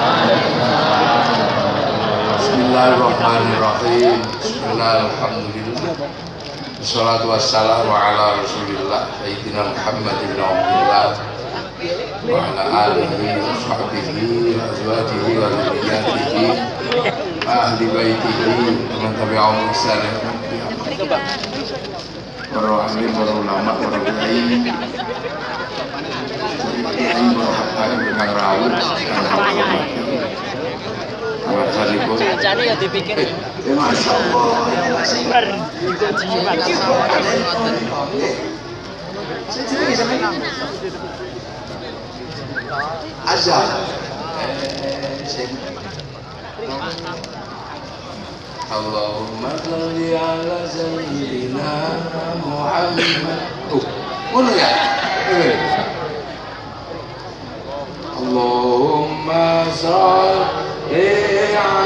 Bismillahirrahmanirrahim. Bismillahirrahmanirrahim. Wassalatu wassalamu ala rasulillah Sayyidina Muhammad ibn Abdullah Wa ala alihi wa sahbihi wa azwajihi wa zuriyatihi wa ahli baitihi wa man tabi'ahum bi ihsan Para alim, para ulama, para kiai Kiai para habaib kang rawuh Ya dipikir. Masya Allah. Azan. Allahumma salli ala sayyidina Muhammad. Tuh, ngono ya? Allahumma salli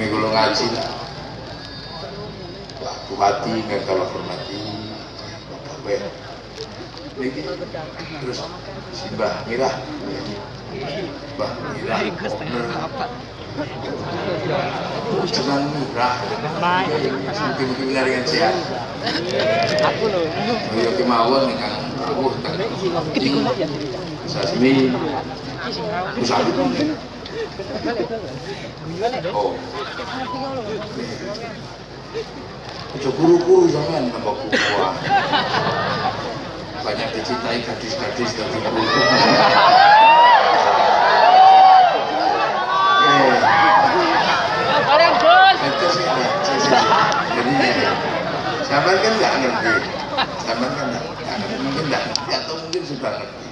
Ini kalau ngaji lah. Bupati nggak kalau hormati Bapak. Niki terus si Mbah Mirah. Mbah Mirah. Owner. Jenang Mirah. Mungkin-mungkin dengan sehat. Aku loh. Yo kemawon ingkang rawuh teng sasmi Musabit. Oh. Ojo guru-guru jangan nambah kuah. Banyak dicintai gadis-gadis dari guru. Eh, Orang bos. itu sih ada. Jadi sampai kan nggak ngerti. Sampai kan nggak ngerti. Mungkin nggak ngerti atau mungkin sudah ngerti.